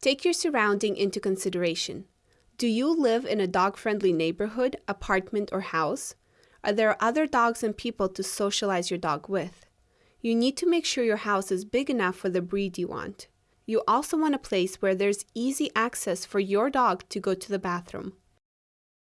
Take your surrounding into consideration. Do you live in a dog friendly neighborhood, apartment, or house? Are there other dogs and people to socialize your dog with? You need to make sure your house is big enough for the breed you want. You also want a place where there's easy access for your dog to go to the bathroom.